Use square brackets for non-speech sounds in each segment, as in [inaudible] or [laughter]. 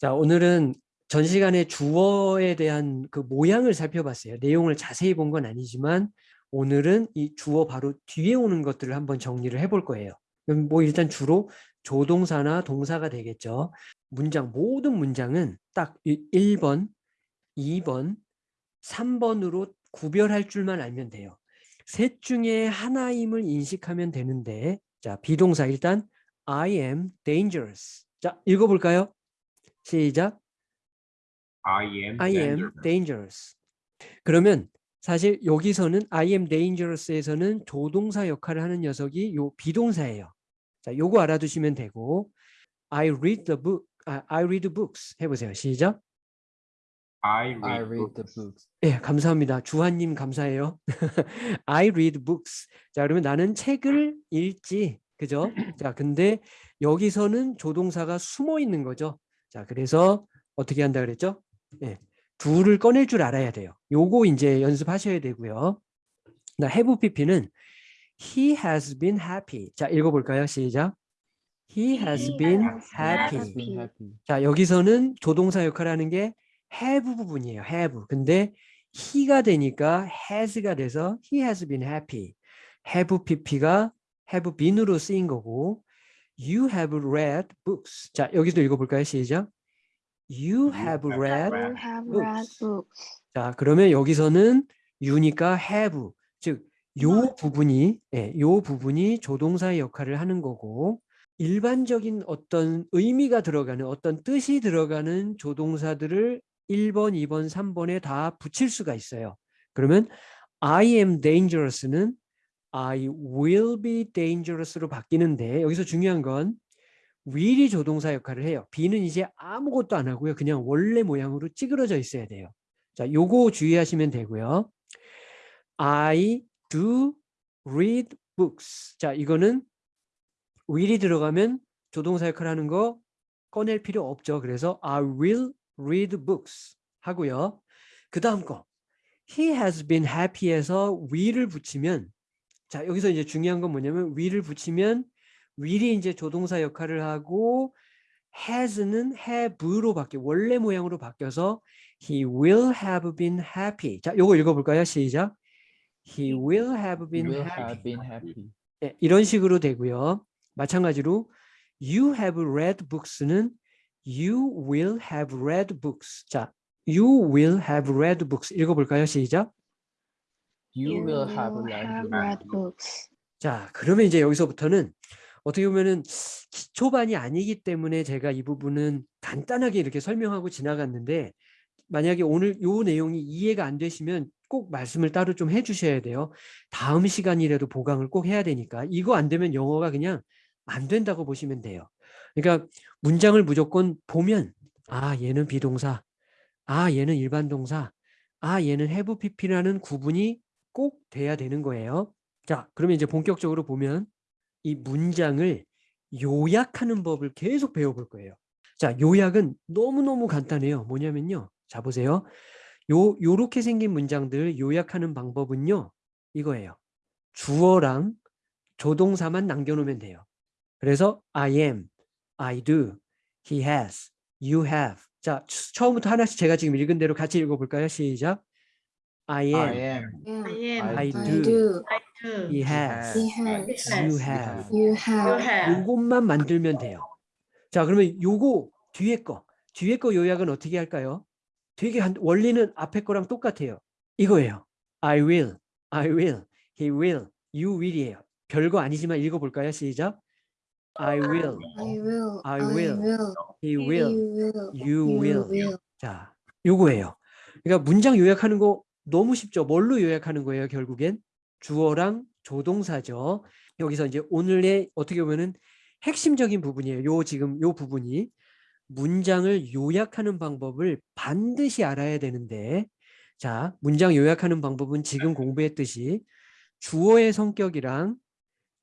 자, 오늘은 전 시간에 주어에 대한 그 모양을 살펴봤어요. 내용을 자세히 본 건 아니지만 오늘은 이 주어 바로 뒤에 오는 것들을 한번 정리를 해볼 거예요. 뭐 일단 주로 조동사나 동사가 되겠죠. 문장, 모든 문장은 딱 1번, 2번, 3번으로 구별할 줄만 알면 돼요. 셋 중에 하나임을 인식하면 되는데 자 비동사 일단 I am dangerous. 자 읽어볼까요? 시작. I am I am dangerous. dangerous. 그러면 사실 여기서는 I am dangerous에서는 조동사 역할을 하는 녀석이 요 비동사예요. 자, 요거 알아두시면 되고 I read the book. 아, I read books 해보세요. 시작. I read, I read the books. books. 예, 감사합니다. 주한님 감사해요. I read books. 자, 그러면 나는 책을 읽지. 그죠? 자, 근데 여기서는 조동사가 숨어 있는 거죠. 자, 그래서 어떻게 한다 그랬죠? 예. 둘을 꺼낼 줄 알아야 돼요. 요거 이제 연습하셔야 되고요. 나 have pp는 he has been happy. 자, 읽어 볼까요? 시작. He has He been has happy. Has been happy. 자, 여기서는 조동사 역할을 하는 게 have 부분이에요. have. 근데 he가 되니까 has가 돼서 he has been happy. have pp가 have been으로 쓰인 거고 you have read books. 자, 여기도 읽어볼까요? 시작. You have read. You have books. read books. 자, 그러면 여기서는 you니까 have. 즉, 요 부분이, 예, 요 부분이 조동사의 역할을 하는 거고 일반적인 어떤 의미가 들어가는 어떤 뜻이 들어가는 조동사들을 1번, 2번, 3번에 다 붙일 수가 있어요. 그러면 I am dangerous는 I will be dangerous로 바뀌는데 여기서 중요한 건 will이 조동사 역할을 해요. be는 이제 아무것도 안 하고요. 그냥 원래 모양으로 찌그러져 있어야 돼요. 자, 요거 주의하시면 되고요. I do read books. 자, 이거는 will이 들어가면 조동사 역할을 하는 거 꺼낼 필요 없죠. 그래서 I will read books 하고요. 그 다음 거 He has been happy에서 will을 붙이면 자 여기서 이제 중요한 건 뭐냐면 will을 붙이면 will이 이제 조동사 역할을 하고 has는 have로 바뀌어 원래 모양으로 바뀌어서 he will have been happy 자 요거 읽어볼까요 시작 he will have been Will happy have been happy. 네, 이런 식으로 되고요. 마찬가지로 you have read books는 you will have read books. 자, you will have read books. 읽어볼까요? 시작. You will have will read have books. books. 자, 그러면 이제 여기서부터는 어떻게 보면은 기초반이 아니기 때문에 제가 이 부분은 간단하게 이렇게 설명하고 지나갔는데 만약에 오늘 요 내용이 이해가 안 되시면 꼭 말씀을 따로 좀 해주셔야 돼요. 다음 시간이라도 보강을 꼭 해야 되니까 이거 안 되면 영어가 그냥 안 된다고 보시면 돼요. 그러니까 문장을 무조건 보면 아 얘는 비동사, 아 얘는 일반 동사, 아 얘는 have pp라는 구분이 꼭 돼야 되는 거예요. 자 그러면 이제 본격적으로 보면 이 문장을 요약하는 법을 계속 배워볼 거예요. 자 요약은 너무너무 간단해요. 뭐냐면요. 자 보세요. 요 요렇게 생긴 문장들 요약하는 방법은요. 이거예요. 주어랑 조동사만 남겨놓으면 돼요. 그래서 I am, I do, he has, you have. 자, 추- 처음부터 하나씩 제가 지금 읽은 대로 같이 읽어볼까요? 시작. I am, I am. Yeah. am. I I do, do. I do. he has, He has. you has. have. You have. 요것만 만들면 돼요. 자, 그러면 요거 뒤에 거, 뒤에 거 요약은 어떻게 할까요? 되게 한, 원리는 앞에 거랑 똑같아요. 이거예요. I will, I will, he will, you will이에요. 별거 아니지만 읽어볼까요? 시작. I will, I will. I I will. will. he You will, you will. 자, 요거예요. 그러니까 문장 요약하는 거 너무 쉽죠. 뭘로 요약하는 거예요, 결국엔? 주어랑 조동사죠. 여기서 이제 오늘의 어떻게 보면은 핵심적인 부분이에요. 요 지금 요 부분이 문장을 요약하는 방법을 반드시 알아야 되는데 자, 문장 요약하는 방법은 지금 공부했듯이 주어의 성격이랑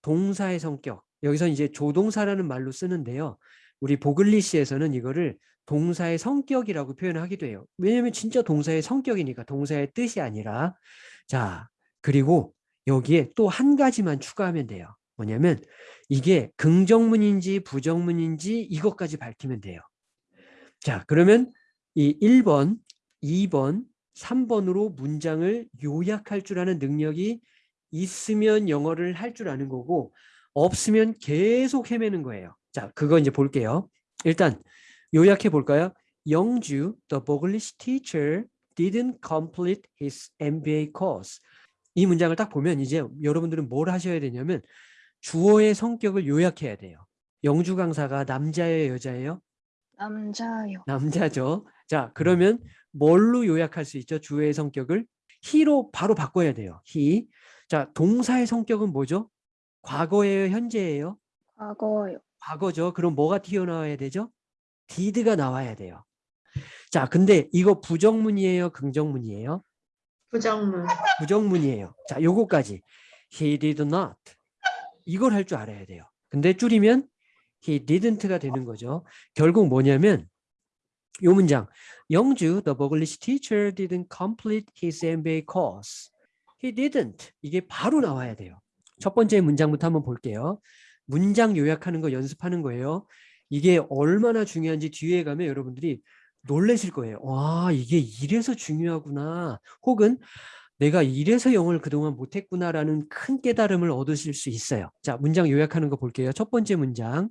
동사의 성격 여기서 이제 조동사라는 말로 쓰는데요. 우리 보글리시에서는 이거를 동사의 성격이라고 표현하기도 해요. 왜냐하면 진짜 동사의 성격이니까 동사의 뜻이 아니라 자 그리고 여기에 또 한 가지만 추가하면 돼요. 뭐냐면 이게 긍정문인지 부정문인지 이것까지 밝히면 돼요. 자, 그러면 이 1번, 2번, 3번으로 문장을 요약할 줄 아는 능력이 있으면 영어를 할 줄 아는 거고 없으면 계속 헤매는 거예요. 자, 그거 이제 볼게요. 일단 요약해 볼까요? 영주, the English teacher didn't complete his MBA course. 이 문장을 딱 보면 이제 여러분들은 뭘 하셔야 되냐면 주어의 성격을 요약해야 돼요. 영주 강사가 남자예요, 여자예요? 남자요. 남자죠. 자, 그러면 뭘로 요약할 수 있죠? 주어의 성격을 he로 바로 바꿔야 돼요. he. 자, 동사의 성격은 뭐죠? 과거예요, 현재예요? 과거요. 과거죠. 그럼 뭐가 튀어나와야 되죠? Did가 나와야 돼요. 자, 근데 이거 부정문이에요, 긍정문이에요? 부정문. 부정문이에요. 자, 요거까지. He did not. 이걸 할 줄 알아야 돼요. 근데 줄이면 he didn't가 되는 거죠. 결국 뭐냐면 요 문장. 영주, the English teacher didn't complete his MBA course. He didn't. 이게 바로 나와야 돼요. 첫 번째 문장부터 한번 볼게요. 문장 요약하는 거 연습하는 거예요. 이게 얼마나 중요한지 뒤에 가면 여러분들이 놀라실 거예요. 와, 이게 이래서 중요하구나. 혹은 내가 이래서 영어를 그동안 못했구나라는 큰 깨달음을 얻으실 수 있어요. 자, 문장 요약하는 거 볼게요. 첫 번째 문장.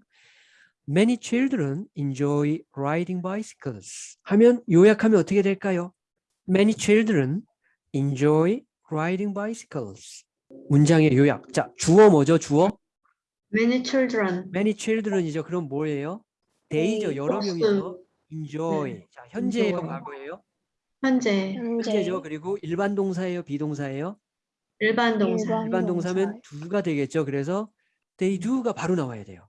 Many children enjoy riding bicycles. 하면 요약하면 어떻게 될까요? Many children enjoy riding bicycles. 문장의 요약. 자, 주어 뭐죠? 주어? Many children. Many children이죠. 그럼 뭐예요? they죠. 여러. 명이죠. enjoy. 네. 자, 현재예요, enjoy. 과거예요? 현재. 현재. 현재죠. 그리고 일반 동사예요, 비동사예요? 일반 동사. 일반 일반 동사면 동사예요. do가 되겠죠. 그래서 they do가 바로 나와야 돼요.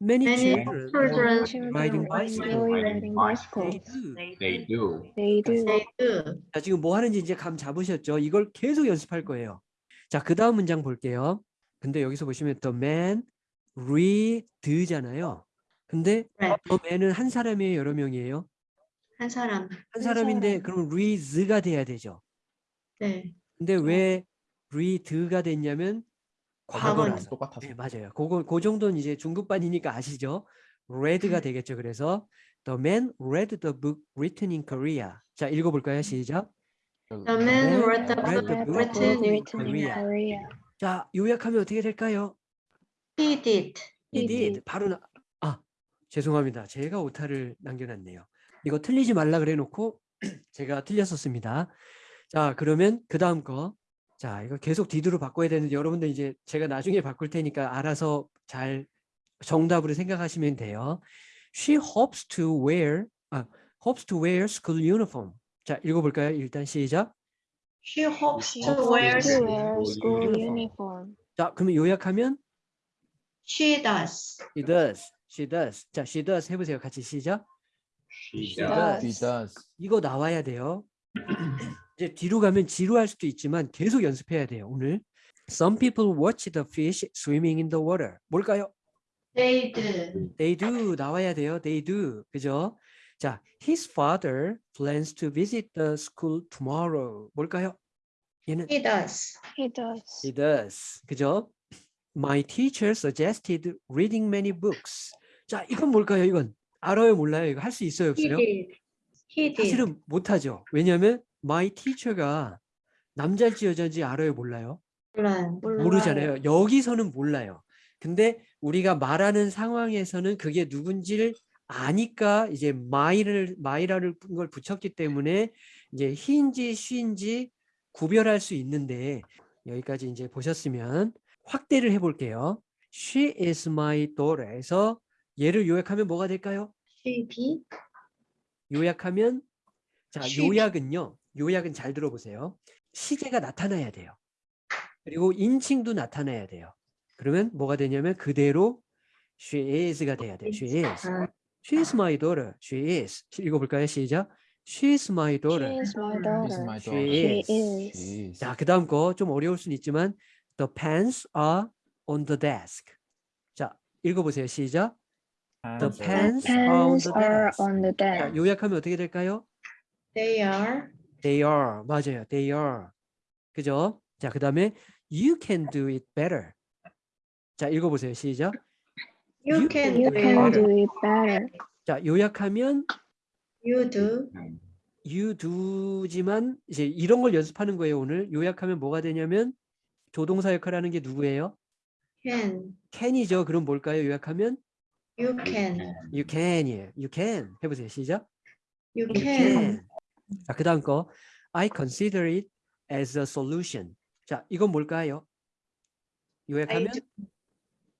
Many Many children children Children riding bicycle. bicycles. do. They do. They do. They do. 자, 지금 뭐 하는지 이제 감 잡으셨죠? 이걸 계속 연습할 거예요. 자, 그 다음 문장 볼게요. 근데 여기서 보시면 the man read잖아요. 근데 Read. the man은 한 사람이에요, 여러 명이에요? 한 사람. 한한 사람인데 사람. 그럼 reads가 돼야 되죠. 네. 근데 왜 read가 됐냐면 과거라서. 똑같아서. 네, 맞아요. 그거 그 정도는 이제 중급반이니까 아시죠? read가 되겠죠. 그래서 the man read the book written in Korea. 자, 읽어 볼까요? 시작. The man read the book written in Korea. 자, 요약하면 어떻게 될까요? He did. He did. did. 바로 나. 아, 죄송합니다. 제가 오타를 남겨놨네요. 이거 틀리지 말라 그래 놓고 [clears throat] 제가 틀렸었습니다. 자, 그러면 그 다음 거. 자, 이거 계속 디드로 바꿔야 되는데 여러분들 이제 제가 나중에 바꿀 테니까 알아서 잘 정답으로 생각하시면 돼요. She hopes to wear, 아, hopes to wear school uniform. 자, 읽어볼까요? 일단 시작. She hopes She to wear. to wear school uniform. 자, 그러면 요약하면 She does. she does, she does. 자, she does 해보세요. 같이 시작. She She does. He does. 이거 나와야 돼요. 이제 뒤로 가면 지루할 수도 있지만 계속 연습해야 돼요. 오늘. Some people watch the fish swimming in the water. 뭘까요? They do. They do 나와야 돼요. They do. 그죠? 자, his father plans to visit the school tomorrow. 뭘까요? 얘는 He does. He does. he does. 그죠? My teacher suggested reading many books. 자, 이건 뭘까요? 이건 알아요, 몰라요? 이거 할 수 있어요, He 없어요? did. He did. 사실은 못하죠. 왜냐하면 my teacher가 남자인지 여자인지 알아요, 몰라요? 몰라요. 모르잖아요. 여기서는 몰라요. 근데 우리가 말하는 상황에서는 그게 누군지를 아니까 이제 my를 my라는 걸 붙였기 때문에 이제 he인지 she인지 구별할 수 있는데 여기까지 이제 보셨으면 확대를 해볼게요. She is my daughter에서 얘를 요약하면 뭐가 될까요? She be. 요약하면 자 she. 요약은요. 요약은 잘 들어보세요. 시제가 나타나야 돼요. 그리고 인칭도 나타나야 돼요. 그러면 뭐가 되냐면 그대로 she is가 돼야 돼요. She is. 아, she is my daughter. She is. 읽어볼까요? 시작 she is my She daughter is my She is daughter. my She daughter. She is. is. She is. 자 그 다음 거 좀 어려울 수는 있지만 the pens are on the desk 자 읽어보세요 시작 the are- pens The are on pens the are desk on the 자, desk. 요약하면 어떻게 될까요? They are. They are 맞아요. They are 그죠? 자 그 다음에 you can do it better. 자 읽어보세요. 시작. You You can can You do can it. do it better. 자 요약하면 You do. you do지만 이제 이런 걸 연습하는 거예요. 오늘 요약하면 뭐가 되냐면 조동사 역할을 하는 게 누구예요? Can. can이죠. 그럼 뭘까요? 요약하면 You can. you can이에요. you can 해보세요. 시작. You You can. can. 자, 그 다음 거 I consider it as a solution. 자, 이건 뭘까요? I 요약하면 do.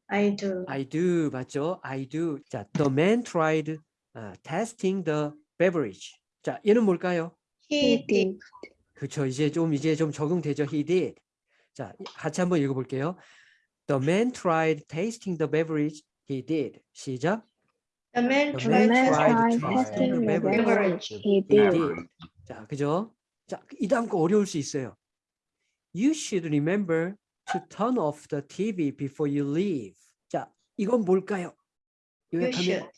I do. I do 맞죠? I do. 자, the man tried 아, testing the beverage. 자, 얘는 뭘까요? He did. 그렇죠. 이제 좀 이제 좀 적응되죠. He did. 자, 같이 한번 읽어 볼게요. The man tried tasting the beverage. He did. 시작. The man The The tried man tried tried to testing the beverage. beverage. He He did. 자, 그죠? 자, 이 다음 거 어려울 수 있어요. You should remember to turn off the TV before you leave. 자, 이건 뭘까요? You 요약하면 should.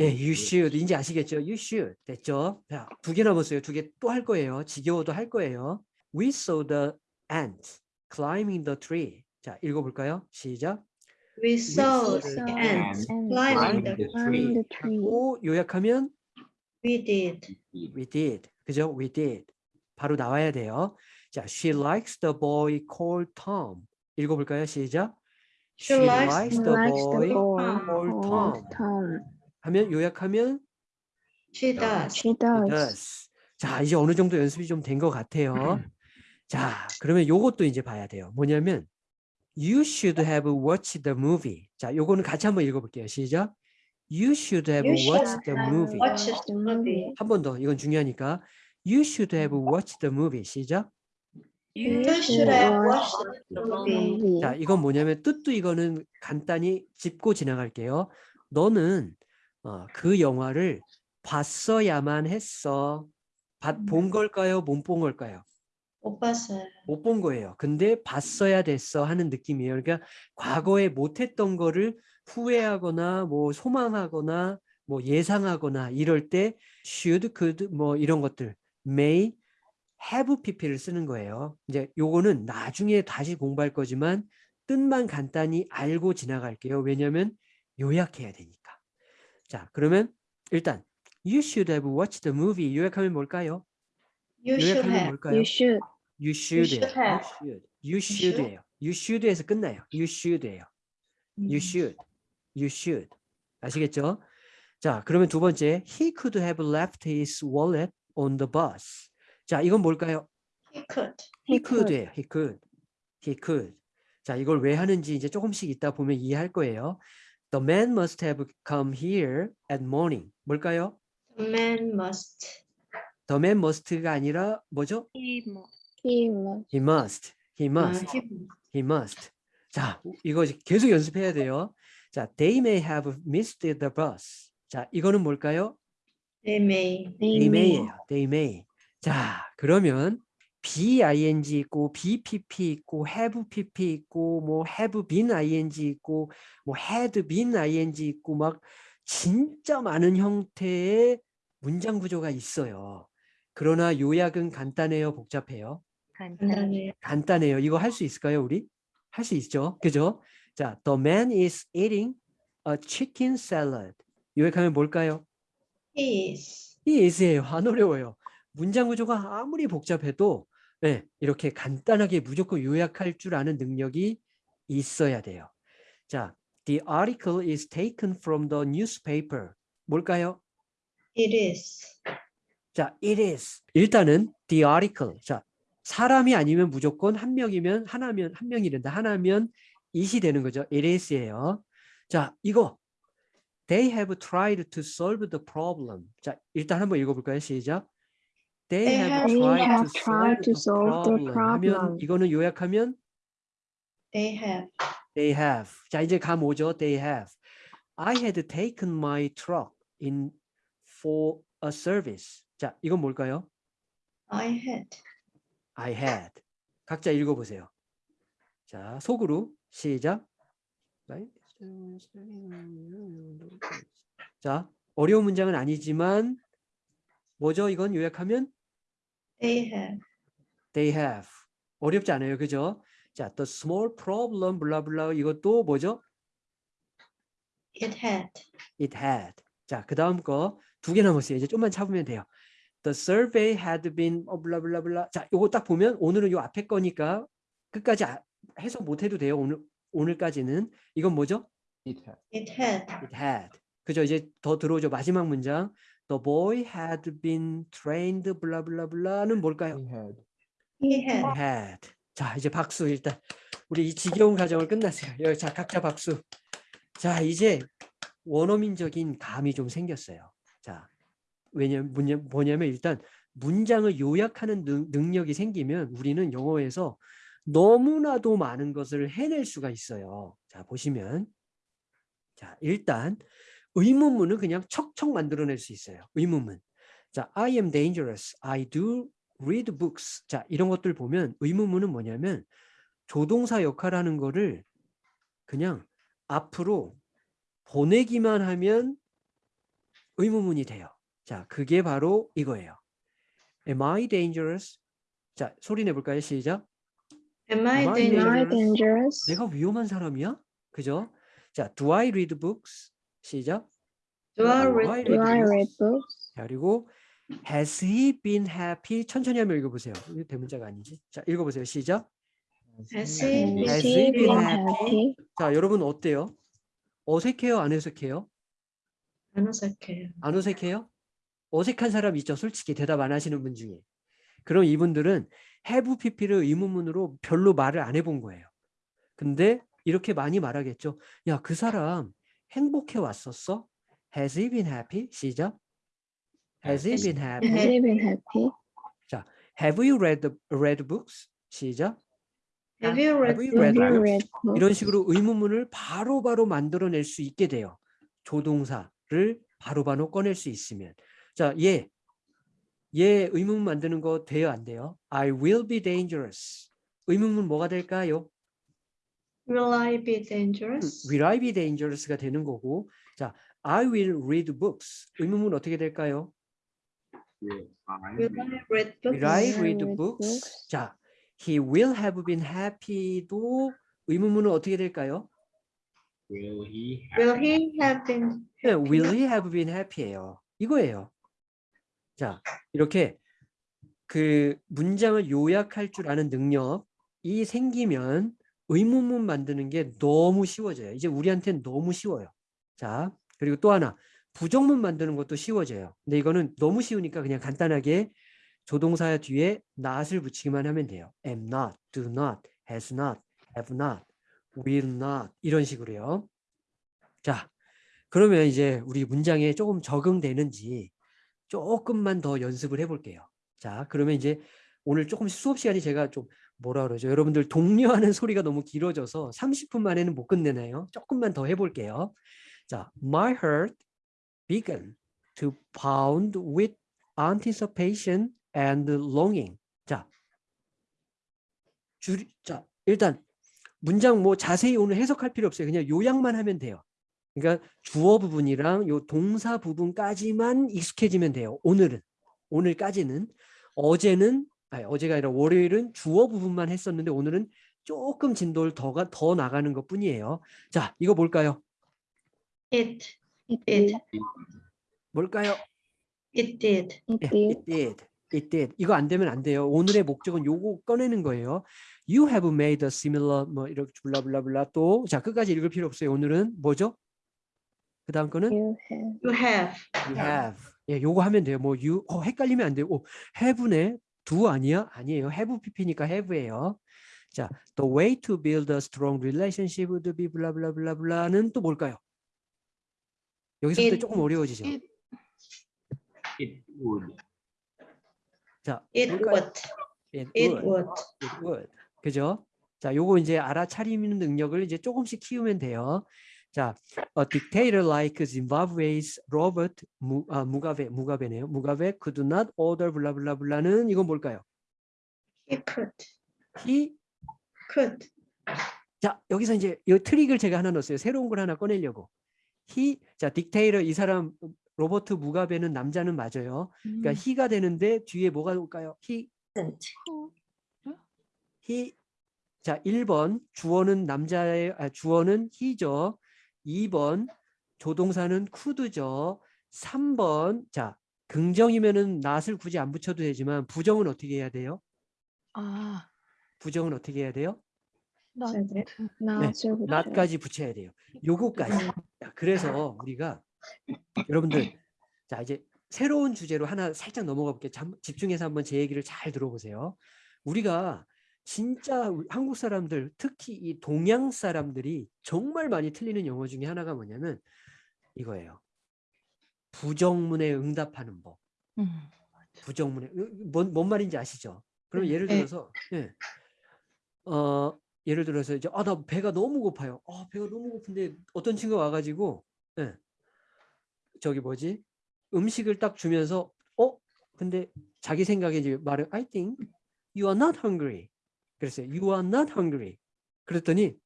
예, you should. 이제 아시겠죠? You should. 됐죠? 자, 두개 남았어요. 두 개 또 할 거예요. 지겨워도 할 거예요. We saw the ant climbing the tree. 자, 읽어볼까요? 시작. We saw saw the ants climbing climbing the tree. 오, 요약하면 We did. we did. 그죠? We did. 바로 나와야 돼요. 자, she likes the boy called Tom. 읽어볼까요? 시작. She likes He the boy the boy called called Tom. 하면 요약하면 She does. She does. does. 자, 이제 어느 정도 연습이 좀 된 것 같아요. 자, 그러면 요것도 이제 봐야 돼요. 뭐냐면 You should have watched the movie. 자, 요거는 같이 한번 읽어볼게요. 시작. You should have You should watched the have movie. watched the movie. 한 번 더. 이건 중요하니까. You should have watched the movie. 시작. You should have watched the movie. movie. 자, 이건 뭐냐면 뜻도 이거는 간단히 짚고 지나갈게요. 너는 어, 그 영화를 봤어야만 했어. 봤- 본 걸까요? 못 본 걸까요? 못 봤어요. 못 본 거예요. 근데 봤어야 됐어 하는 느낌이에요. 그러니까 과거에 못했던 거를 후회하거나 뭐 소망하거나 뭐 예상하거나 이럴 때 should, could 뭐 이런 것들 may, have pp를 쓰는 거예요. 이제 요거는 나중에 다시 공부할 거지만 뜻만 간단히 알고 지나갈게요. 왜냐하면 요약해야 되니까. 자, 그러면 일단 you should have watched the movie 요약하면 뭘까요? You should 요약하면 have. 뭘까요? You should. You should. should have. You should. You should예요. You should에서 끝나요. You should예요. You should. You should. 아시겠죠? 자, 그러면 두 번째, he could have left his wallet on the bus. 자, 이건 뭘까요? He could. He He could. could예요. He could. He could. 자, 이걸 왜 하는지 이제 조금씩 있다 보면 이해할 거예요. The man must have come here at morning. 뭘까요? The man must. The man must가 아니라 뭐죠? He must. He must. He must. 아, he- He must. 자, 이거 계속 연습해야 돼요. 자, they may have missed the bus. 자, 이거는 뭘까요? They may. They may예요. They may. 자, 그러면 BING 있고 BPP 있고 have PP 있고 뭐 have been ING 있고 뭐 had been ING 있고 막 진짜 많은 형태의 문장 구조가 있어요. 그러나 요약은 간단해요, 복잡해요? 간단해요. 간단해요. 이거 할 수 있을까요, 우리? 할 수 있죠. 그죠? 자, the man is eating a chicken salad. 요약하면 뭘까요? He is. 이 is예요. 안 어려워요. 문장 구조가 아무리 복잡해도 네, 이렇게 간단하게 무조건 요약할 줄 아는 능력이 있어야 돼요. 자, the article is taken from the newspaper. 뭘까요? It is. 자, it is. 일단은 the article. 자, 사람이 아니면 무조건 한 명이면 하나면 한 명이 된다. 하나면 it이 되는 거죠. it is예요. 자, 이거 they have tried to solve the problem. 자, 일단 한번 읽어볼까요? 시작. They, They have, have tried, have to, tried to solve the solve the problem. 하면. 이거는 요약하면 They have. they have. 자, 이제 감 오죠. They have. I had taken my truck in for a service. 자, 이건 뭘까요? I had. I had. 각자 읽어보세요. 자, 속으로 시작. 자, 어려운 문장은 아니지만 뭐죠? 이건 요약하면 They have. they have. 어렵지 않아요. 그죠? 자, the small problem 블라블라 이것도 뭐죠? It had. it had. 자, 그 다음 거 두 개 남았어요. 이제 좀만 참으면 돼요. The survey had been 어 블라블라블라. 자, 요거 딱 보면 오늘은 요 앞에 거니까 끝까지 아- 해석 못 해도 돼요. 오늘 오늘까지는 이건 뭐죠? It had. It had. It had. 그죠? 이제 더 들어오죠. 마지막 문장. The boy had been trained 블라블라블라는 뭘까요? He had. He had. had. 자, 이제 박수 일단. 우리 이 지겨운 과정을 끝났어요. 여기 자, 각자 박수. 자, 이제 원어민적인 감이 좀 생겼어요. 자, 왜냐면 뭐냐- 뭐냐면 일단 문장을 요약하는 능, 능력이 생기면 우리는 영어에서 너무나도 많은 것을 해낼 수가 있어요. 자, 보시면 자, 일단 의문문은 그냥 척척 만들어낼 수 있어요. 의문문. 자, I am dangerous. I do read books. 자, 이런 것들 보면 의문문은 뭐냐면 조동사 역할하는 거를 그냥 앞으로 보내기만 하면 의문문이 돼요. 자, 그게 바로 이거예요. Am I dangerous? 자, 소리 내볼까요? 시작. Am I Am I dangerous? dangerous? 내가 위험한 사람이야? 그죠? 자, do I read books? 시작. Do I read Do I books? read books? 자, 그리고 has he been happy? 천천히 한번 읽어보세요. 이거 대문자가 아니지? 자, 읽어보세요. 시작. Has he Has he been been happy? happy? 자, 여러분 어때요? 어색해요? 안 어색해요? 안 어색해요. 안 어색해요? 어색한 사람 있죠? 솔직히 대답 안 하시는 분 중에. 그럼 이분들은 have pp를 의문문으로 별로 말을 안 해본 거예요. 근데 이렇게 많이 말하겠죠. 야, 그 사람 행복해 왔었어? Has he been happy? 시작. Has he been happy? Has he been happy? Have you read the, read books? 시작. Have you read Have you Have read you books? read books? 이런 식으로 의문문을 바로바로 만들어낼 수 있게 돼요. 조동사를 바로바로 꺼낼 수 있으면. 자, 얘. 얘 의문문 만드는 거 돼요, 안 돼요? I will be dangerous. 의문문 뭐가 될까요? Will I be dangerous? Will I be dangerous가 되는 거고. 자, I will read books. 의문문 어떻게 될까요? Will I read? Books? Will I read books? 자, he will have been happy도 의문문은 어떻게 될까요? Will he Will have? he have been 네, happy? will he have been happy예요. 이거예요. 자, 이렇게 그 문장을 요약할 줄 아는 능력이 생기면 의문문 만드는 게 너무 쉬워져요. 이제 우리한테는 너무 쉬워요. 자, 그리고 또 하나 부정문 만드는 것도 쉬워져요. 근데 이거는 너무 쉬우니까 그냥 간단하게 조동사 뒤에 not을 붙이기만 하면 돼요. am not, do not, has not, have not, will not 이런 식으로요. 자, 그러면 이제 우리 문장에 조금 적응되는지 조금만 더 연습을 해볼게요. 자, 그러면 이제 오늘 조금 수업 시간이 제가 좀 뭐라 그러죠? 여러분들 독려하는 소리가 너무 길어져서 30분 만에는 못 끝내나요? 조금만 더 해볼게요. 자, my heart began to pound with anticipation and longing. 자, 줄, 자, 일단 문장 뭐 자세히 오늘 해석할 필요 없어요. 그냥 요약만 하면 돼요. 그러니까 주어 부분이랑 요 동사 부분까지만 익숙해지면 돼요. 오늘은 오늘까지는 어제는 아니 어제가 아니라 월요일은 주어 부분만 했었는데 오늘은 조금 진도를 더 가 더 나가는 것 뿐이에요. 자, 이거 뭘까요? It. It It. did. 뭘까요? It did. It 예, did. it did. It did. 이거 안 되면 안 돼요. 오늘의 목적은 요거 꺼내는 거예요. You have made a similar 뭐 이렇게 블라블라블라 또 자, 끝까지 읽을 필요 없어요. 오늘은 뭐죠? 그 다음 거는 You have. You have. you have. 예, 요거 하면 돼요. 뭐 you 어, 헷갈리면 안 돼요. 오, have네 do 아니야? 아니에요. have pp니까 have예요. 자, the way to build a strong relationship would be 블라블라블라블라는 또 뭘까요? 여기서부터 It- 조금 어려워지죠. it- It would. 자, It 뭘까요? would. It It would. would. It would. 그죠? 자, 요거 이제 알아차리는 능력을 이제 조금씩 키우면 돼요. 자, a dictator like Zimbabwe's Robert 무, 아, 무가베, 무가베네요. 무가베 could not order 블라블라블라는 이건 뭘까요? He could. He Could. 자, 여기서 이제 이 트릭을 제가 하나 넣었어요. 새로운 걸 하나 꺼내려고. he 자, 딕테이터 이 사람 로버트 무가베는 남자는 맞아요. 그러니까 he가 되는데 뒤에 뭐가 올까요? he he 자 1번 주어는 남자의 아, 주어는 he죠. 2번 조동사는 could죠. 3번 자 긍정이면은 not을 굳이 안 붙여도 되지만 부정은 어떻게 해야 돼요? 아, 부정은 어떻게 해야 돼요? 나 네. not을 붙여요. not까지 붙여야 돼요. 요거까지. 자, 그래서 우리가 여러분들 자 이제 새로운 주제로 하나 살짝 넘어가 볼게요. 잠- 집중해서 한번 제 얘기를 잘 들어보세요. 우리가 진짜 한국 사람들 특히 이 동양 사람들이 정말 많이 틀리는 영어 중에 하나가 뭐냐면 이거예요. 부정문에 응답하는 법. 음. 부정문에 으, 뭔, 뭔 말인지 아시죠? 그러면 예를 네. 들어서 예. 어 예를 들어서 이제 아 나 배가 너무 고파요. 아 배가 너무 고픈데 어떤 친구가 와가지고 예. 저기 뭐지 음식을 딱 주면서 어 근데 자기 생각에 이제 말을 I think you are not hungry 그랬어요. You are not hungry 그랬더니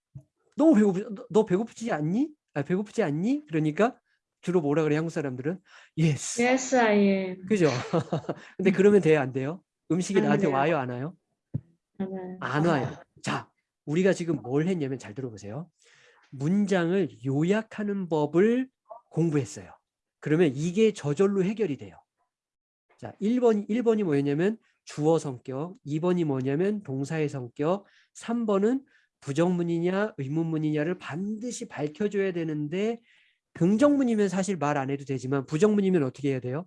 너무 배고프 너, 너 배고프지 않니? 아 배고프지 않니? 그러니까 주로 뭐라 그래 한국 사람들은 yes Yes, I am. 그죠? [laughs] 근데 그러면 돼요, 안 돼요? 음식이 안 나한테 돼요. 와요, 안 와요? 안 와요. 자, 우리가 지금 뭘 했냐면 잘 들어보세요. 문장을 요약하는 법을 공부했어요. 그러면 이게 저절로 해결이 돼요. 자, 1번, 1번이 뭐였냐면 주어 성격, 2번이 뭐냐면 동사의 성격, 3번은 부정문이냐 의문문이냐를 반드시 밝혀줘야 되는데 긍정문이면 사실 말 안 해도 되지만 부정문이면 어떻게 해야 돼요?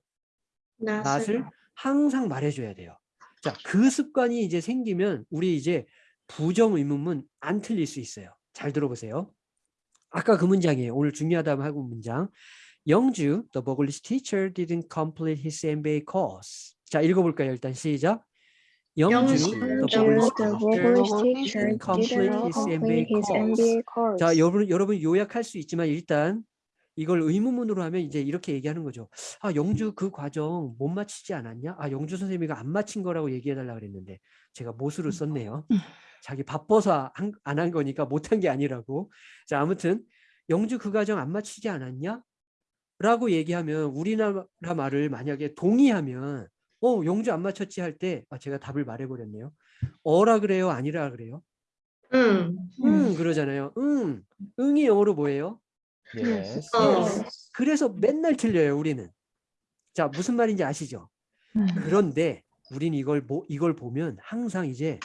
낫을 항상 말해줘야 돼요. 자, 그 습관이 이제 생기면 우리 이제 부정 의문문 안 틀릴 수 있어요. 잘 들어보세요. 아까 그 문장이에요. 오늘 중요하다고 하고 문장. 영주, the English teacher didn't complete his MBA course. 자, 읽어볼까요? 일단 시작. 영주. 자, 여러분, 여러분 요약할 수 있지만 일단 이걸 의문문으로 하면 이제 이렇게 얘기하는 거죠. 아, 영주 그 과정 못 마치지 않았냐? 아, 영주 선생님이가 안 마친 거라고 얘기해 달라 그랬는데 제가 못으로 썼네요. 자기 바빠서 안 한 거니까 못한 게 아니라고. 자, 아무튼 영주 그 과정 안 마치지 않았냐? 라고 얘기하면 우리나라 말을 만약에 동의하면 어, 영주 안 마쳤지 할 때 아, 제가 답을 말해 버렸네요. 어라 그래요? 아니라 그래요? 응. 응, 그러잖아요. 응. 응이 영어로 뭐예요? Yes. 어. 그래서 맨날 틀려요, 우리는. 자, 무슨 말인지 아시죠? 음. 그런데 우리는 이걸 뭐 이걸 보면 항상 이제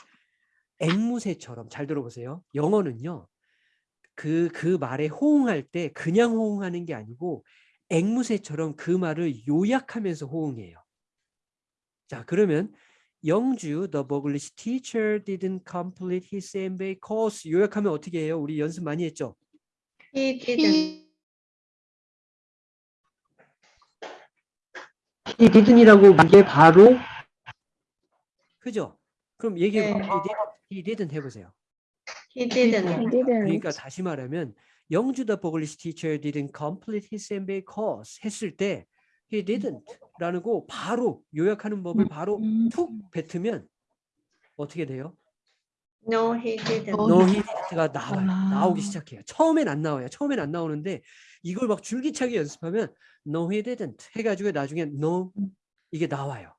앵무새처럼 잘 들어보세요. 영어는요. 그그 말에 호응할 때 그냥 호응하는 게 아니고 앵무새처럼 그 말을 요약하면서 호응해요. 자, 그러면 영주 the English teacher didn't complete his MBA course 요약하면 어떻게 해요? 우리 연습 많이 했죠? He didn't. 이 didn't이라고 이게 바로 그죠? 그럼 얘기해 네. 봐. he, did, he didn't 해보세요. He He didn't. didn't. 그러니까 다시 말하면 영주 the English teacher didn't complete his MBA course 했을 때 he didn't라는 거 바로 요약하는 법을 바로 음. 툭 뱉으면 어떻게 돼요? No, he didn't. 어, no he didn't가 나와요. 아. 나오기 시작해요. 처음엔 안 나와요. 처음엔 안 나오는데 이걸 막 줄기차게 연습하면 no he didn't 해가지고 나중에 no 이게 나와요.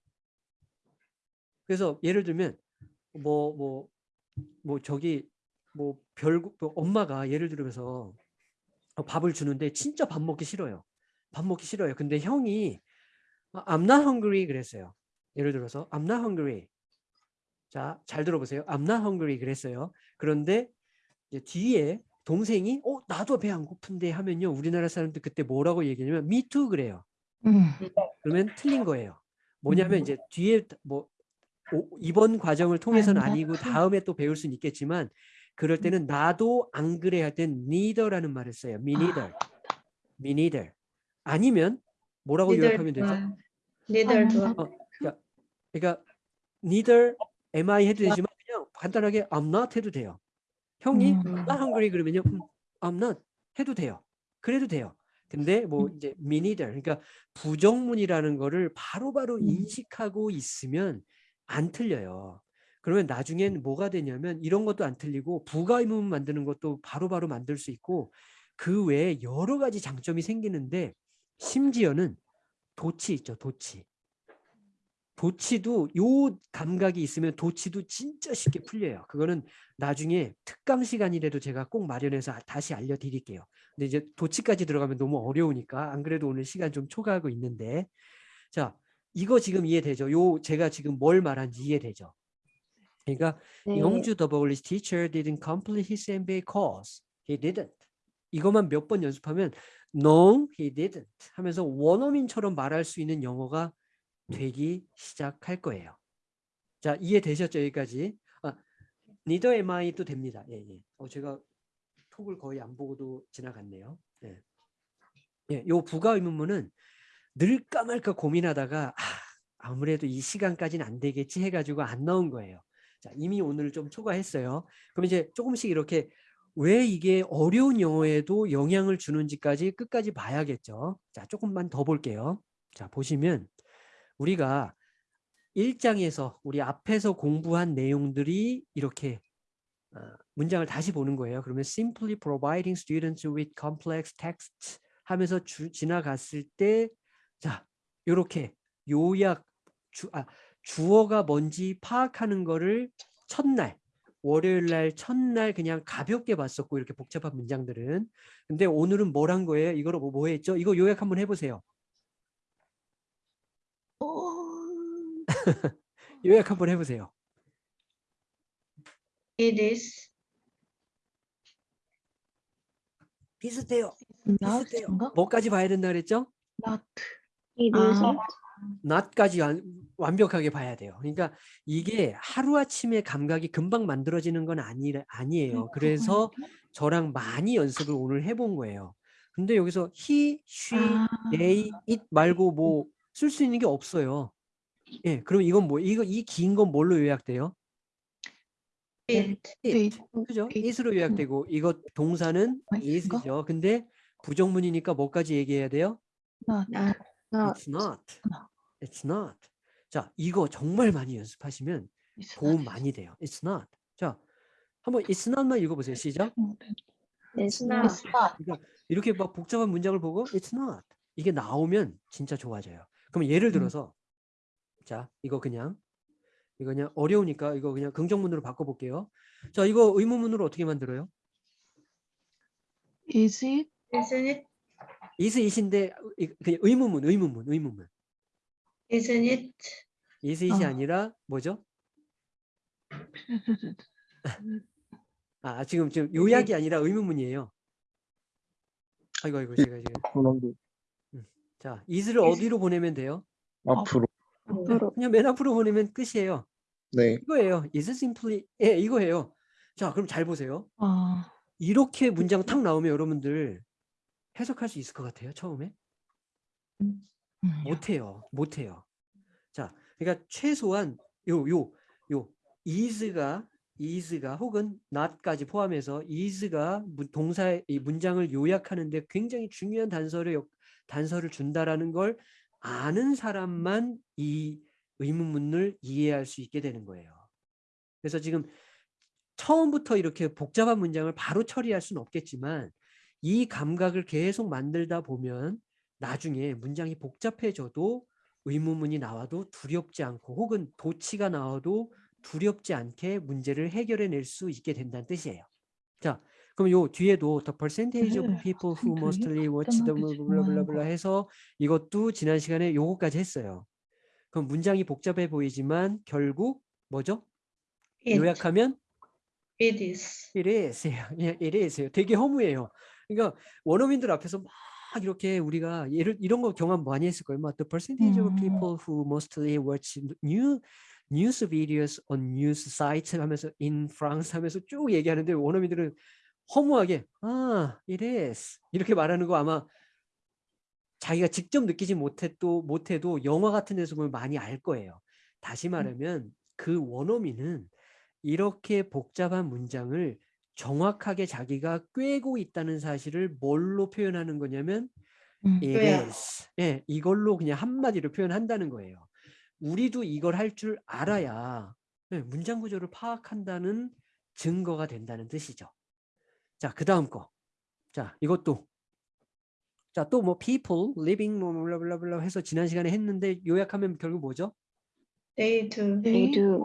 그래서 예를 들면 뭐 뭐뭐 저기 뭐 별거 뭐 엄마가 예를 들면서 어, 밥을 주는데 진짜 밥 먹기 싫어요. 밥 먹기 싫어요. 근데 형이 아, I'm not hungry 그랬어요. 예를 들어서 I'm not hungry. 자, 잘 들어보세요. I'm not hungry 그랬어요. 그런데 뒤에 동생이 어 나도 배 안 고픈데 하면요 우리나라 사람들 그때 뭐라고 얘기하냐면 me too 그래요. 음. 그러면 틀린 거예요. 뭐냐면 음. 이제 뒤에 뭐 오- 이번 과정을 통해서는 아, 아니고. 다음에 또 배울 수는 있겠지만 그럴 음. 때는 나도 안 그래 할 땐 neither라는 말을 써요. me neither. me neither. 아니면 뭐라고 Neither 요약하면 되죠? Neither do I. 어, 그러니까, 그러니까 neither am I 해도 되지만 그냥 간단하게 I'm not 해도 돼요. 형이 음. not hungry 그러면요. 음, I'm not 해도 돼요. 그래도 돼요. 근데 뭐 이제 me neither 그러니까 부정문이라는 거를 바로바로 음. 인식하고 있으면 안 틀려요. 그러면 나중엔 뭐가 되냐면 이런 것도 안 틀리고 부가의문 만드는 것도 바로바로 만들 수 있고 그 외에 여러 가지 장점이 생기는데 심지어는 도치 있죠, 도치. 도치도 요 감각이 있으면 도치도 진짜 쉽게 풀려요. 그거는 나중에 특강 시간이라도 제가 꼭 마련해서 아- 다시 알려드릴게요. 근데 이제 도치까지 들어가면 너무 어려우니까 안 그래도 오늘 시간 좀 초과하고 있는데 자 이거 지금 이해되죠? 요 제가 지금 뭘 말한지 이해되죠? 그러니까 네. 영주 Polish teacher didn't complete his MBA course. He didn't. 이것만 몇 번 연습하면 No, he didn't 하면서 원어민처럼 말할 수 있는 영어가 되기 시작할 거예요. 자 이해되셨죠 여기까지? 아, neither am I도 됩니다. 예, 예. 어, 제가 톡을 거의 안 보고도 지나갔네요. 예. 예, 요 부가 의문문은 늘까 말까 고민하다가 아, 아무래도 이 시간까지는 안 되겠지 해가지고 안 넣은 거예요. 자, 이미 오늘 좀 초과했어요. 그럼 이제 조금씩 이렇게 왜 이게 어려운 영어에도 영향을 주는지까지 끝까지 봐야겠죠. 자, 조금만 더 볼게요. 자, 보시면 우리가 1장에서 우리 앞에서 공부한 내용들이 이렇게 어, 문장을 다시 보는 거예요. 그러면 simply providing students with complex texts 하면서 주, 지나갔을 때 자, 요렇게 요약 주, 아, 주어가 뭔지 파악하는 거를 첫날 월요일 날 첫날 그냥 가볍게 봤었고 이렇게 복잡한 문장들은 근데 오늘은 뭘 한 거예요? 이거로 뭐, 뭐 했죠? 이거 요약 한번 해보세요. [laughs] 요약 한번 해보세요. It is 비슷해요. not 비슷해요. 뭐까지 봐야 된다 그랬죠? not It 아. isn't. not까지 완, 완벽하게 봐야 돼요. 그러니까 이게 하루아침에 감각이 금방 만들어지는 건 아니, 아니에요. 그래서 저랑 많이 연습을 오늘 해본 거예요. 근데 여기서 he, she, 아, they, it 말고 뭐 쓸 수 있는 게 없어요. 예, 그럼 이건 뭐 이거 이 긴 건 뭘로 요약돼요? it. it. 그죠? it. it으로 요약되고 이거 동사는 아, 이거? is죠. 근데 부정문이니까 뭐까지 얘기해야 돼요? not Not. It's not. It's not. 자, 이거 정말 많이 연습하시면 It's 도움 not. 많이 돼요. It's not. 자, 한번 It's not만 읽어보세요. 시작. It's not. not. 이렇게 막 복잡한 문장을 보고 It's not. 이게 나오면 진짜 좋아져요. 그럼 예를 음. 들어서 자, 이거 그냥 이거 그냥 어려우니까 이거 그냥 긍정문으로 바꿔볼게요. 자, 이거 의문문으로 어떻게 만들어요? Is it Isn't it? is it인데 그냥 의문문, 의문문, 의문문. Isn't it? is it이 어. 아니라 뭐죠? [laughs] 아, 지금 지금 요약이 아니라 의문문이에요. 아이고 아이고 제가 지금 그런데 자 is를 어디로 보내면 돼요? 앞으로 앞으로. 그냥 맨 앞으로 보내면 끝이에요. 네 이거예요. is simply 예 이거예요. 자 그럼 잘 보세요. 아, 이렇게 문장 탁 나오면 여러분들 해석할 수 있을 것 같아요. 처음에 음, 못해요. 못해요. 자 그러니까 최소한 요 요 요 is가 is가 혹은 not까지 포함해서 is가 문- 동사의 이 문장을 요약하는데 굉장히 중요한 단서를 역- 단서를 준다라는 걸 아는 사람만 이 의문문을 이해할 수 있게 되는 거예요. 그래서 지금 처음부터 이렇게 복잡한 문장을 바로 처리할 수는 없겠지만 이 감각을 계속 만들다 보면 나중에 문장이 복잡해져도 의문문이 나와도 두렵지 않고 혹은 도치가 나와도 두렵지 않게 문제를 해결해 낼 수 있게 된다는 뜻이에요. 자, 그럼 요 뒤에도 the percentage of 네, people who mostly watch the 블라블라블라 해서 이것도 지난 시간에 요거까지 했어요. 그럼 문장이 복잡해 보이지만 결국 뭐죠? It. 요약하면 It is. it is. [laughs] 예, it is. 되게 허무해요. 그러니까 원어민들 앞에서 막 이렇게 우리가 예를 이런 거 경험 많이 했을 거예요. 막 the percentage of 음. people who mostly watch new news videos on news sites 하면서 in France 하면서 쭉 얘기하는데 원어민들은 허무하게 아, it is. 이렇게 말하는 거 아마 자기가 직접 느끼지 못해도 못해도 영화 같은 데서 보면 많이 알 거예요. 다시 말하면 그 원어민은 이렇게 복잡한 문장을 정확하게 자기가 꿰고 있다는 사실을 뭘로 표현하는 거냐면 음. is. 예, 이걸로 그냥 한마디로 표현한다는 거예요. 우리도 이걸 할 줄 알아야 예, 문장 구조를 파악한다는 증거가 된다는 뜻이죠. 자, 그 다음 거. 자, 이것도 자, 또 뭐 people living 뭐 블라블라블라 해서 지난 시간에 했는데 요약하면 결국 뭐죠? They do. They do.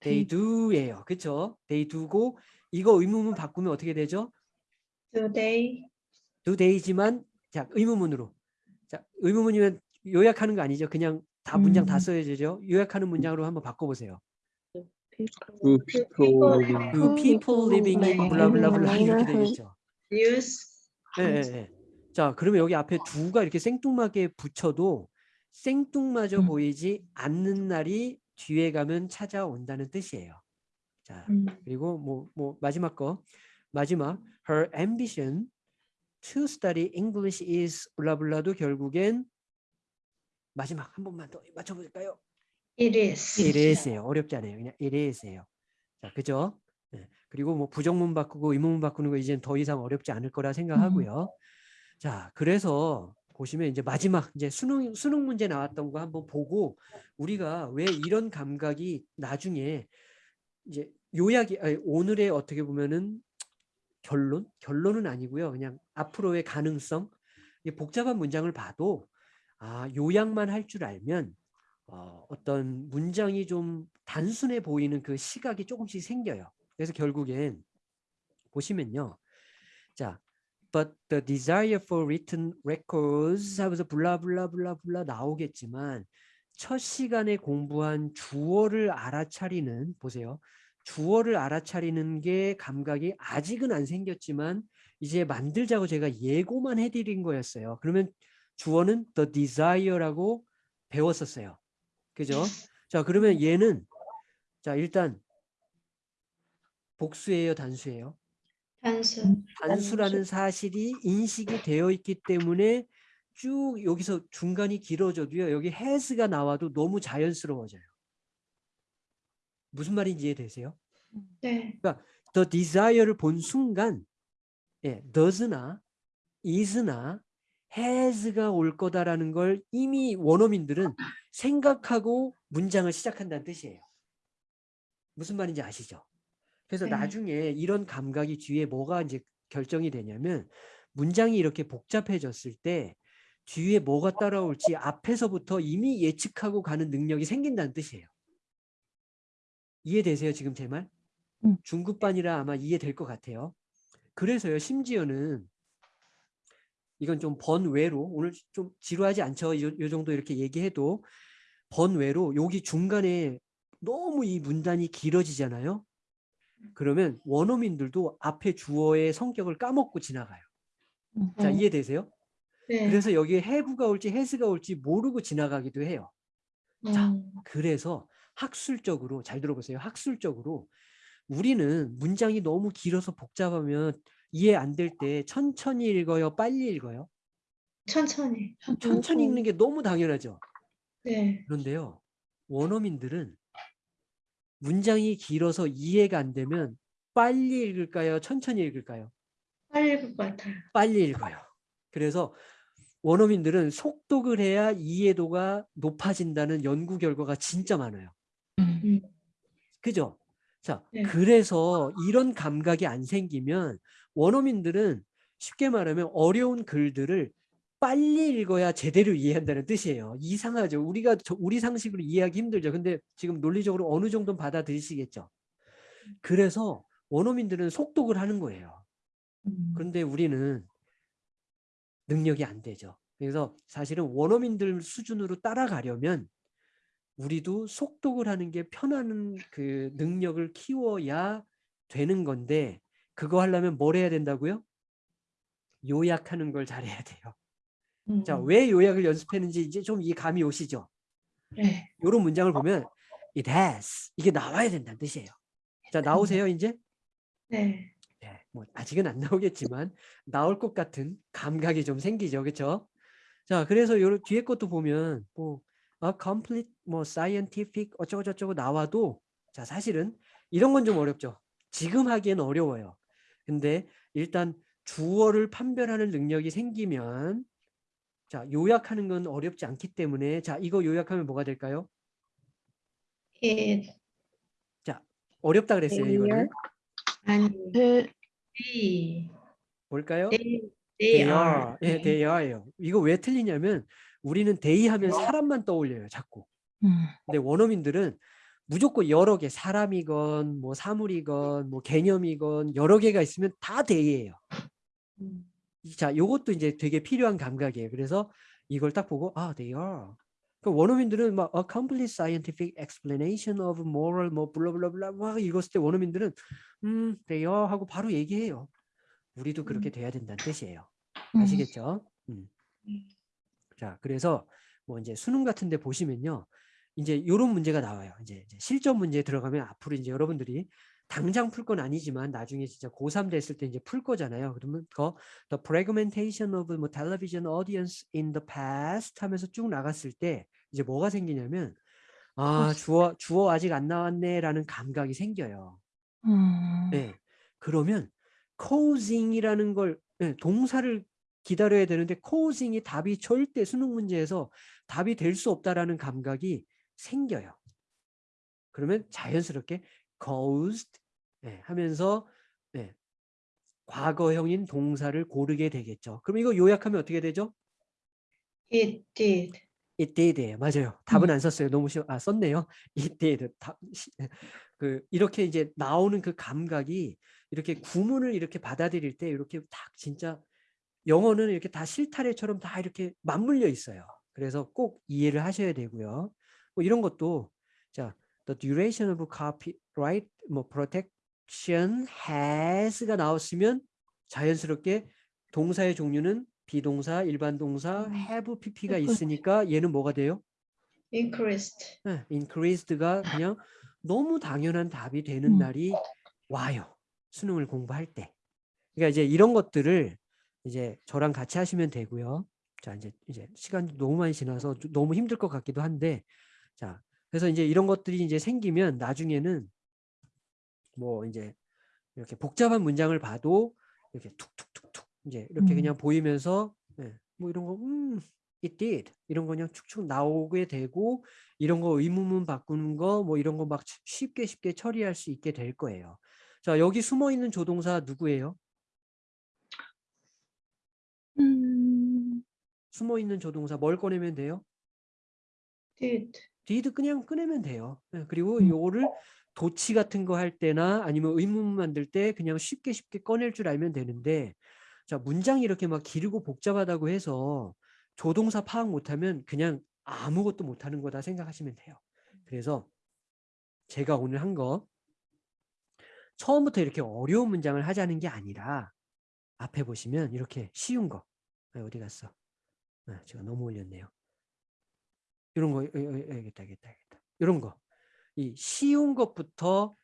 they do예요. 그쵸? they do고 이거 의문문 바꾸면 어떻게 되죠? Do they? do they지만 자 의문문으로. 자 의문문이면 요약하는 거 아니죠? 그냥 다 문장 다 음. 써야 되죠? 요약하는 문장으로 한번 바꿔보세요. Two people living. 그 people living in 블라블라블라 이렇게 되겠죠. Use. 예, 예, 예. 자 그러면 여기 앞에 두가 이렇게 생뚱맞게 붙여도 생뚱마저 음. 보이지 않는 날이 뒤에 가면 찾아온다는 뜻이에요 자 음. 그리고 뭐, 뭐 마지막 거 마지막 her ambition to study English is 블라블라도 결국엔 마지막 한 번만 더 맞춰볼까요? it is. it is예요. 어렵지 않아요. 그냥 it is예요. 자, 그죠? 네. 그리고 뭐 부정문 바꾸고 의문문 바꾸는 거 이제는 더 이상 어렵지 않을 거라 생각하고요. 자, 그래서 보시면 이제 마지막 이제 수능 수능 문제 나왔던 거 한번 보고 우리가 왜 이런 감각이 나중에 이제 요약이 아니, 오늘의 어떻게 보면은 결론 결론은 아니고요. 그냥 앞으로의 가능성 이 복잡한 문장을 봐도 아 요약만 할 줄 알면 어, 어떤 문장이 좀 단순해 보이는 그 시각이 조금씩 생겨요. 그래서 결국엔 보시면요. 자, but the desire for written records 하면서 블라블라블라블라 나오겠지만 첫 시간에 공부한 주어를 알아차리는 보세요. 주어를 알아차리는 게 감각이 아직은 안 생겼지만 이제 만들자고 제가 예고만 해드린 거였어요. 그러면 주어는 the desire라고 배웠었어요. 그죠? 자, 그러면 얘는 자, 일단 복수예요, 단수예요? 단수. 단수라는 사실이 인식이 되어 있기 때문에 쭉 여기서 중간이 길어져도요. 여기 has가 나와도 너무 자연스러워져요. 무슨 말인지 이해되세요? 네. the desire를 본 순간 예, does나 is나 has가 올 거다라는 걸 이미 원어민들은 생각하고 문장을 시작한다는 뜻이에요. 무슨 말인지 아시죠? 그래서 네. 나중에 이런 감각이 뒤에 뭐가 이제 결정이 되냐면 문장이 이렇게 복잡해졌을 때 뒤에 뭐가 따라올지 앞에서부터 이미 예측하고 가는 능력이 생긴다는 뜻이에요. 이해되세요 지금 제 말? 음. 중급반이라 아마 이해될 것 같아요. 그래서요 심지어는 이건 좀 번외로 오늘 좀 지루하지 않죠? 요, 요 정도 이렇게 얘기해도 번외로 여기 중간에 너무 이 문단이 길어지잖아요. 그러면 원어민들도 앞에 주어의 성격을 까먹고 지나가요. 자 음. 이해되세요? 네. 그래서 여기에 have가 올지 has가 올지 모르고 지나가기도 해요. 자, 음. 그래서 학술적으로 잘 들어보세요. 학술적으로 우리는 문장이 너무 길어서 복잡하면 이해 안 될 때 천천히 읽어요, 빨리 읽어요. 천천히. 천천히 읽는 게 너무 당연하죠. 네. 그런데요, 원어민들은 문장이 길어서 이해가 안 되면 빨리 읽을까요, 천천히 읽을까요? 빨리 읽을 것 같아요. 빨리 읽어요. 그래서 원어민들은 속독을 해야 이해도가 높아진다는 연구 결과가 진짜 많아요. 음. 그죠? 자, 네. 그래서 이런 감각이 안 생기면 원어민들은 쉽게 말하면 어려운 글들을 빨리 읽어야 제대로 이해한다는 뜻이에요. 이상하죠. 우리가 저- 우리 상식으로 이해하기 힘들죠. 근데 지금 논리적으로 어느 정도는 받아들이시겠죠. 그래서 원어민들은 속독을 하는 거예요. 음. 그런데 우리는 능력이 안 되죠. 그래서 사실은 원어민들 수준으로 따라가려면 우리도 속독을 하는 게 편한 그 능력을 키워야 되는 건데 그거 하려면 뭘 해야 된다고요? 요약하는 걸 잘해야 돼요. 자, 음. 왜 요약을 연습했는지 이제 좀 이 감이 오시죠? 네. 이런 문장을 보면 it has 이게 나와야 된다는 뜻이에요. 자, 나오세요 이제? 네. 네, 뭐 아직은 안 나오겠지만 나올 것 같은 감각이 좀 생기죠, 그렇죠? 자, 그래서 요 뒤에 것도 보면 뭐 a complete 뭐 scientific 어쩌고 저쩌고 나와도 자 사실은 이런 건 좀 어렵죠. 지금 하기엔 어려워요. 근데 일단 주어를 판별하는 능력이 생기면 자 요약하는 건 어렵지 않기 때문에 자 이거 요약하면 뭐가 될까요? it 어렵다 그랬어요 이거는 아니 그 they 뭘까요? they they they are. are. 예, they are요. 이거 왜 틀리냐면 우리는 they 하면 사람만 떠올려요, 자꾸. 음. 근데 원어민들은 무조건 여러 개, 사람이건 뭐 사물이건 뭐 개념이건 여러 개가 있으면 다 they예요. 음. 자, 요것도 이제 되게 필요한 감각이에요. 그래서 이걸 딱 보고 아, they are. 그 원어민들은 막 a complete scientific explanation of moral 뭐 블라블라블라 막 읽었을 때 원어민들은 음, they are 하고 바로 얘기해요. 우리도 그렇게 돼야 된다는 뜻이에요. 아시겠죠? 음. 자, 그래서 뭐 이제 수능 같은 데 보시면요. 이제 이런 문제가 나와요. 이제, 이제 실전 문제에 들어가면 앞으로 이제 여러분들이 당장 풀 건 아니지만 나중에 진짜 고3 됐을 때 이제 풀 거잖아요. 그러면 그 the fragmentation of 뭐 television audience in the past 하면서 쭉 나갔을 때 이제 뭐가 생기냐면 아, 주어 주어 아직 안 나왔네라는 감각이 생겨요. 음. 네. 그러면 causing이라는 걸 네, 동사를 기다려야 되는데 causing이 답이 절대 수능 문제에서 답이 될 수 없다라는 감각이 생겨요. 그러면 자연스럽게 caused 네, 하면서 네, 과거형인 동사를 고르게 되겠죠. 그럼 이거 요약하면 어떻게 되죠? It did. It did예요. 맞아요. 답은 안 썼어요. 너무 쉬워. 아 썼네요. It did. 답, 시- 그 이렇게 이제 나오는 그 감각이 이렇게 구문을 이렇게 받아들일 때 이렇게 딱 진짜 영어는 이렇게 다 실타래처럼 다 이렇게 맞물려 있어요. 그래서 꼭 이해를 하셔야 되고요. 뭐 이런 것도 자, the duration of copyright 뭐 protection has가 나왔으면 자연스럽게 동사의 종류는 비동사, 일반 동사, have pp가 있으니까 얘는 뭐가 돼요? Increased. 네, increased가 그냥 너무 당연한 답이 되는 음. 날이 와요. 수능을 공부할 때. 그러니까 이제 이런 것들을 이제 저랑 같이 하시면 되고요. 자, 이제 이제 시간이 너무 많이 지나서 좀 너무 힘들 것 같기도 한데 자, 그래서 이제 이런 것들이 이제 생기면 나중에는 뭐 이제 이렇게 복잡한 문장을 봐도 이렇게 툭툭툭툭 이제 이렇게 음. 그냥 보이면서 예, 뭐 이런 거 음, it did 이런 거 그냥 축축 나오게 되고 이런 거 의문문 바꾸는 거 뭐 이런 거 막 쉽게 쉽게 처리할 수 있게 될 거예요. 자, 여기 숨어 있는 조동사 누구예요? 음. 숨어 있는 조동사 뭘 꺼내면 돼요? Did. did 그냥 꺼내면 돼요. 예, 그리고 음. 요거를 도치 같은 거 할 때나 아니면 의문문 만들 때 그냥 쉽게 쉽게 꺼낼 줄 알면 되는데 자 문장이 이렇게 막 길고 복잡하다고 해서 조동사 파악 못하면 그냥 아무것도 못하는 거다 생각하시면 돼요. 그래서 제가 오늘 한 거 처음부터 이렇게 어려운 문장을 하자는 게 아니라 앞에 보시면 이렇게 쉬운 거 아, 어디 갔어? 아, 제가 너무 올렸네요. 이런 거 여기다 여기다 여기다 이런 거 이 쉬운 것부터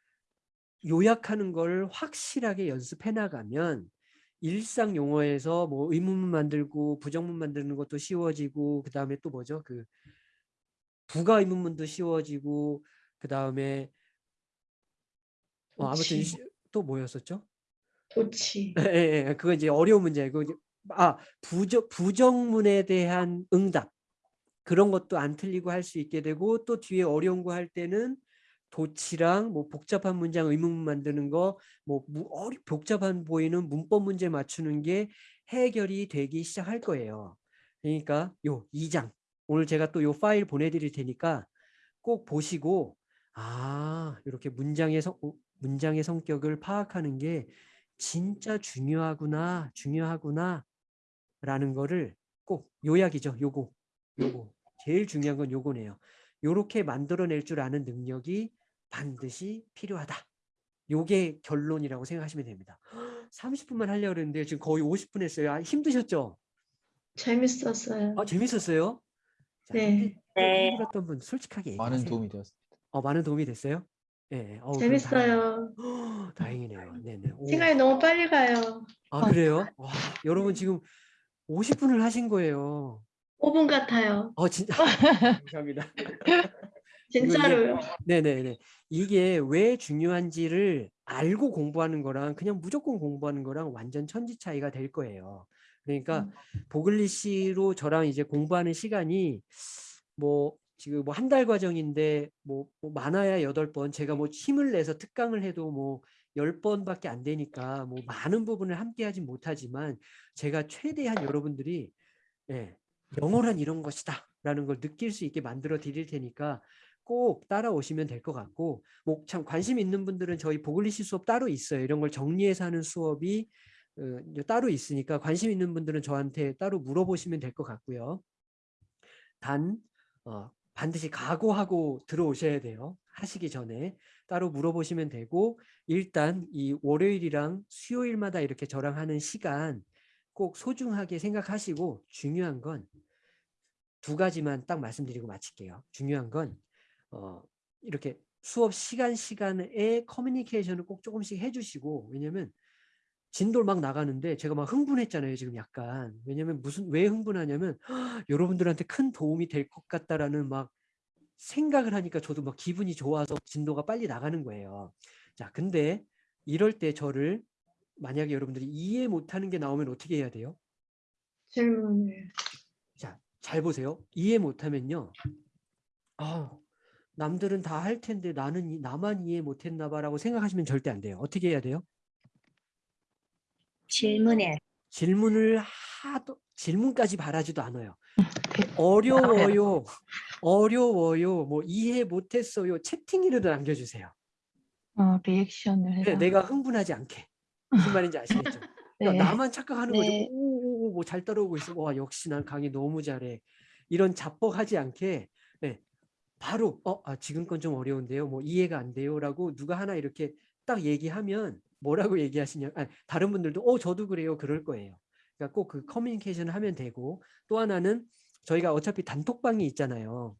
요약하는 걸 확실하게 연습해 나가면 일상 용어에서 뭐 의문문 만들고 부정문 만드는 것도 쉬워지고 그 다음에 또 뭐죠 그 부가 의문문도 쉬워지고 그 다음에 어, 아무튼 도치. 시- 또 뭐였었죠? 도치. 예, 예, 예. 그거 이제 어려운 문제고 이제 아 부정 부정문에 대한 응답 그런 것도 안 틀리고 할 수 있게 되고 또 뒤에 어려운 거 할 때는 도치랑 뭐 복잡한 문장 의문문 만드는 거뭐 복잡한 보이는 문법 문제 맞추는 게 해결이 되기 시작할 거예요. 그러니까 요 2장 오늘 제가 또 요 파일 보내드릴 테니까 꼭 보시고 아 이렇게 문장의 성 어, 문장의 성격을 파악하는 게 진짜 중요하구나 중요하구나 라는 거를 꼭 요약이죠 요거 요거 제일 중요한 건 요거네요 요렇게 만들어낼 줄 아는 능력이 반드시 필요하다 요게 결론이라고 생각하시면 됩니다 [gasps] 30분만 하려고 했는데 지금 거의 50분 했어요 아, 힘드셨죠? 재밌었어요. 아 재밌었어요? 자, 네. 힘들- 네. 힘들었던 분 솔직하게 많은 얘기하세요 도움이 되었습니다. 어, 많은 도움이 됐어요? 예. 어우, 재밌어요. 다행- 다행이네요. [gasps] 네네. 오. 시간이 너무 빨리 가요. 아 그래요? 와, 여러분 지금 50분을 하신 거예요. 5분 같아요. 어 진짜 [laughs] 감사합니다. [laughs] 진짜로요. 네네네. 이게 왜 중요한지를 알고 공부하는 거랑 그냥 무조건 공부하는 거랑 완전 천지 차이가 될 거예요. 그러니까 음. 보글리시로 저랑 이제 공부하는 시간이 뭐 지금 뭐 한 달 과정인데 뭐, 뭐 많아야 여덟 번 제가 뭐 힘을 내서 특강을 해도 뭐 열 번밖에 안 되니까 뭐 많은 부분을 함께 하진 못하지만 제가 최대한 여러분들이 예, 영어란 이런 것이다 라는 걸 느낄 수 있게 만들어 드릴 테니까 꼭 따라오시면 될 것 같고 뭐 참 관심 있는 분들은 저희 보글리시 수업 따로 있어요. 이런 걸 정리해서 하는 수업이 어, 따로 있으니까 관심 있는 분들은 저한테 따로 물어보시면 될 것 같고요. 단 어, 반드시 각오하고 들어오셔야 돼요. 하시기 전에 따로 물어보시면 되고 일단 이 월요일이랑 수요일마다 이렇게 저랑 하는 시간 꼭 소중하게 생각하시고 중요한 건 두 가지만 딱 말씀드리고 마칠게요. 중요한 건 어, 이렇게 수업 시간 시간에 커뮤니케이션을 꼭 조금씩 해주시고 왜냐면 진도를 막 나가는데 제가 막 흥분했잖아요 지금 약간 왜냐면 무슨 왜 흥분하냐면 여러분들한테 큰 도움이 될 것 같다라는 막 생각을 하니까 저도 막 기분이 좋아서 진도가 빨리 나가는 거예요 자 근데 이럴 때 저를 만약에 여러분들이 이해 못하는 게 나오면 어떻게 해야 돼요? 질문을. 자, 잘 보세요. 이해 못하면요. 아, 남들은 다 할 텐데 나는 이- 나만 이해 못했나 봐라고 생각하시면 절대 안 돼요. 어떻게 해야 돼요? 질문해. 질문을 하도 질문까지 바라지도 않아요. 어려워요. 어려워요. 뭐 이해 못했어요. 채팅이라도 남겨주세요. 어, 리액션을. 네, 내가 흥분하지 않게. 무슨 말인지 아시겠죠? [laughs] 그러니까 네. 나만 착각하는 거죠. 네. 오오오 뭐잘 따라오고 있어. 와 역시 난 강의 너무 잘해. 이런 자뻑하지 않게 네, 바로 어 아, 지금 건 좀 어려운데요. 뭐 이해가 안 돼요라고 누가 하나 이렇게 딱 얘기하면 뭐라고 얘기하시냐? 아, 다른 분들도 어 저도 그래요. 그럴 거예요. 그러니까 꼭 그 커뮤니케이션을 하면 되고 또 하나는 저희가 어차피 단톡방이 있잖아요.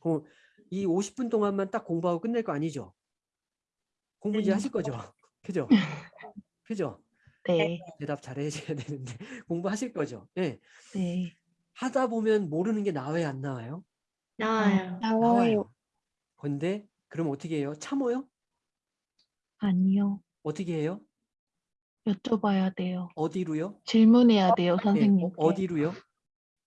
어, 이 50분 동안만 딱 공부하고 끝낼 거 아니죠? 공부 이제 네. 하실 거죠? [laughs] 그죠? 그죠? 네. 대답 잘해줘야 되는데 [laughs] 공부하실 거죠? 네. 네. 하다 보면 모르는 게 나와요, 안 나와요? 나와요. 나와요. 근데 그럼 어떻게 해요? 참어요? 아니요. 어떻게 해요? 여쭤봐야 돼요. 어디로요? 질문해야 돼요, 네, 선생님께. 어, 어디로요?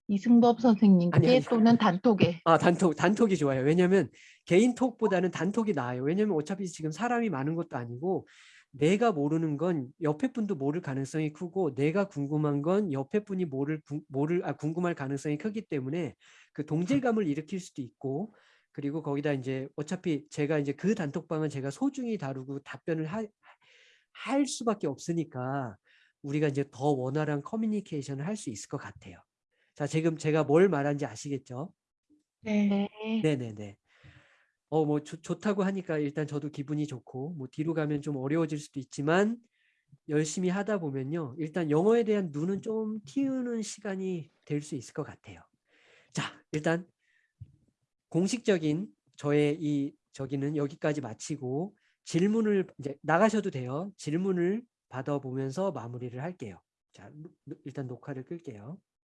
이승법 선생님께 아니, 아니. 또는 단톡에. 아 단톡 단톡이 좋아요. 왜냐면 개인 톡보다는 단톡이 나아요. 왜냐면 어차피 지금 사람이 많은 것도 아니고 내가 모르는 건 옆에 분도 모를 가능성이 크고 내가 궁금한 건 옆에 분이 모를 궁- 모를 아, 궁금할 가능성이 크기 때문에 그 동질감을 일으킬 수도 있고 그리고 거기다 이제 어차피 제가 이제 그 단톡방은 제가 소중히 다루고 답변을 하, 할 수밖에 없으니까 우리가 이제 더 원활한 커뮤니케이션을 할 수 있을 것 같아요. 자, 지금 제가 뭘 말하는지 아시겠죠? 네. 네. 네네네. 어, 뭐 좋다고 하니까 일단 저도 기분이 좋고 뭐 뒤로 가면 좀 어려워질 수도 있지만 열심히 하다 보면요. 일단 영어에 대한 눈은 좀 틔우는 시간이 될 수 있을 것 같아요. 자, 일단 공식적인 저의 이 저기는 여기까지 마치고 질문을 이제 나가셔도 돼요. 질문을 받아보면서 마무리를 할게요. 자, 일단 녹화를 끌게요.